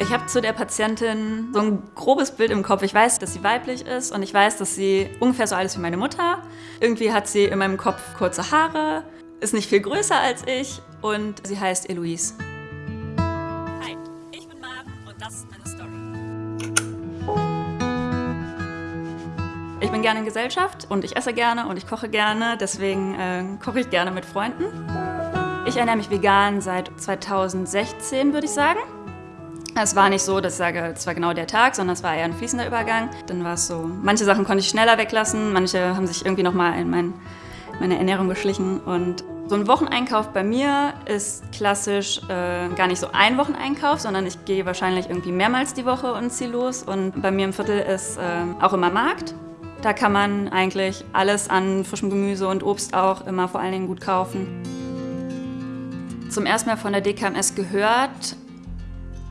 Ich habe zu der Patientin so ein grobes Bild im Kopf. Ich weiß, dass sie weiblich ist und ich weiß, dass sie ungefähr so alt ist wie meine Mutter. Irgendwie hat sie in meinem Kopf kurze Haare, ist nicht viel größer als ich und sie heißt Eloise. Hi, ich bin Marv und das ist meine Story. Ich bin gerne in Gesellschaft und ich esse gerne und ich koche gerne, deswegen äh, koche ich gerne mit Freunden. Ich ernähre mich vegan seit 2016, würde ich sagen. Es war nicht so, dass ich sage, es war genau der Tag, sondern es war eher ein fließender Übergang. Dann war es so, manche Sachen konnte ich schneller weglassen, manche haben sich irgendwie nochmal in mein, meine Ernährung geschlichen. Und so ein Wocheneinkauf bei mir ist klassisch äh, gar nicht so ein Wocheneinkauf, sondern ich gehe wahrscheinlich irgendwie mehrmals die Woche und ziehe los. Und bei mir im Viertel ist äh, auch immer Markt. Da kann man eigentlich alles an frischem Gemüse und Obst auch immer vor allen Dingen gut kaufen. Zum ersten Mal von der DKMS gehört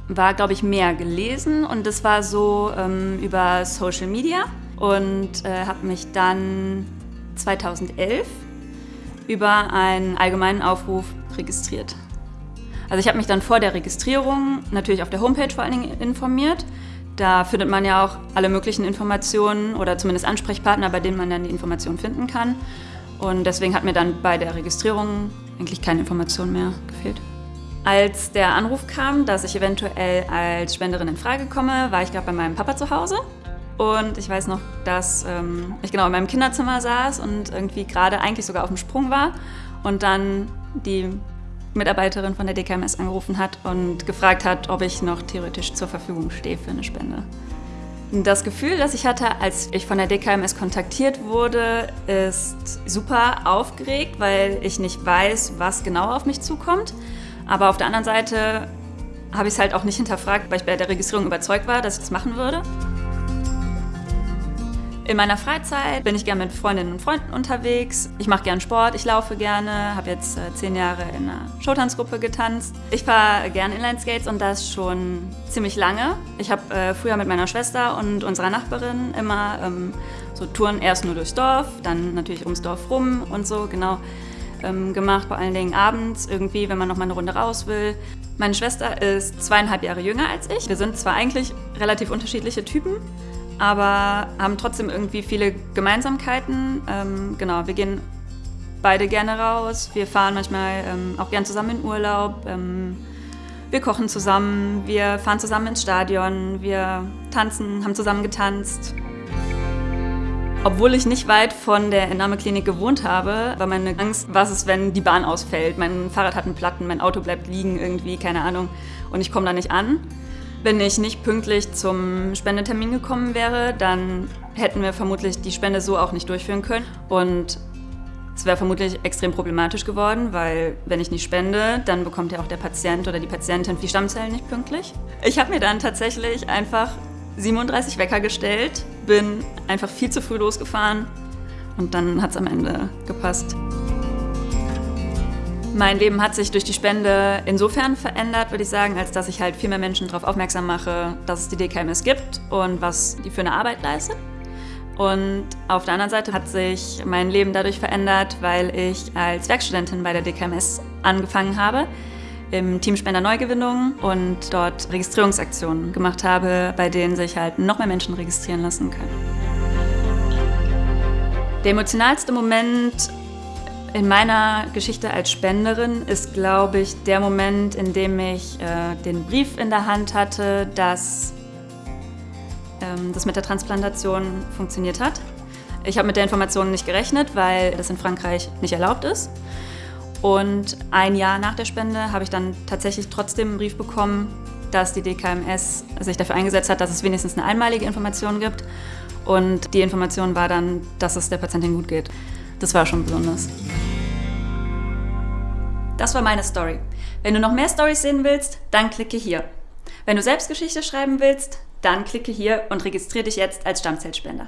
war, glaube ich, mehr gelesen und das war so ähm, über Social Media und äh, habe mich dann 2011 über einen allgemeinen Aufruf registriert. Also ich habe mich dann vor der Registrierung natürlich auf der Homepage vor allen Dingen informiert. Da findet man ja auch alle möglichen Informationen oder zumindest Ansprechpartner, bei denen man dann die Informationen finden kann. Und deswegen hat mir dann bei der Registrierung eigentlich keine Information mehr gefehlt. Als der Anruf kam, dass ich eventuell als Spenderin in Frage komme, war ich gerade bei meinem Papa zu Hause. Und ich weiß noch, dass ähm, ich genau in meinem Kinderzimmer saß und irgendwie gerade eigentlich sogar auf dem Sprung war. Und dann die Mitarbeiterin von der DKMS angerufen hat und gefragt hat, ob ich noch theoretisch zur Verfügung stehe für eine Spende. Das Gefühl, das ich hatte, als ich von der DKMS kontaktiert wurde, ist super aufgeregt, weil ich nicht weiß, was genau auf mich zukommt. Aber auf der anderen Seite habe ich es halt auch nicht hinterfragt, weil ich bei der Registrierung überzeugt war, dass ich das machen würde. In meiner Freizeit bin ich gerne mit Freundinnen und Freunden unterwegs. Ich mache gerne Sport, ich laufe gerne, habe jetzt äh, zehn Jahre in einer Showtanzgruppe getanzt. Ich fahre gerne Inlineskates und das schon ziemlich lange. Ich habe äh, früher mit meiner Schwester und unserer Nachbarin immer ähm, so Touren erst nur durchs Dorf, dann natürlich ums Dorf rum und so, genau ähm, gemacht, vor allen Dingen abends irgendwie, wenn man noch mal eine Runde raus will. Meine Schwester ist zweieinhalb Jahre jünger als ich. Wir sind zwar eigentlich relativ unterschiedliche Typen, aber haben trotzdem irgendwie viele Gemeinsamkeiten. Ähm, genau, wir gehen beide gerne raus. Wir fahren manchmal ähm, auch gern zusammen in Urlaub. Ähm, wir kochen zusammen, wir fahren zusammen ins Stadion, wir tanzen, haben zusammen getanzt. Obwohl ich nicht weit von der Entnahmeklinik gewohnt habe, war meine Angst, was ist, wenn die Bahn ausfällt. Mein Fahrrad hat einen Platten, mein Auto bleibt liegen irgendwie, keine Ahnung, und ich komme da nicht an. Wenn ich nicht pünktlich zum Spendetermin gekommen wäre, dann hätten wir vermutlich die Spende so auch nicht durchführen können. Und es wäre vermutlich extrem problematisch geworden, weil wenn ich nicht spende, dann bekommt ja auch der Patient oder die Patientin die Stammzellen nicht pünktlich. Ich habe mir dann tatsächlich einfach 37 Wecker gestellt, bin einfach viel zu früh losgefahren und dann hat es am Ende gepasst. Mein Leben hat sich durch die Spende insofern verändert, würde ich sagen, als dass ich halt viel mehr Menschen darauf aufmerksam mache, dass es die DKMS gibt und was die für eine Arbeit leistet. Und auf der anderen Seite hat sich mein Leben dadurch verändert, weil ich als Werkstudentin bei der DKMS angefangen habe im Team Spender Neugewinnung und dort Registrierungsaktionen gemacht habe, bei denen sich halt noch mehr Menschen registrieren lassen können. Der emotionalste Moment in meiner Geschichte als Spenderin ist, glaube ich, der Moment, in dem ich äh, den Brief in der Hand hatte, dass ähm, das mit der Transplantation funktioniert hat. Ich habe mit der Information nicht gerechnet, weil das in Frankreich nicht erlaubt ist. Und ein Jahr nach der Spende habe ich dann tatsächlich trotzdem einen Brief bekommen, dass die DKMS sich dafür eingesetzt hat, dass es wenigstens eine einmalige Information gibt. Und die Information war dann, dass es der Patientin gut geht. Das war schon besonders. Das war meine Story. Wenn du noch mehr Stories sehen willst, dann klicke hier. Wenn du selbst Geschichte schreiben willst, dann klicke hier und registriere dich jetzt als Stammzellspender.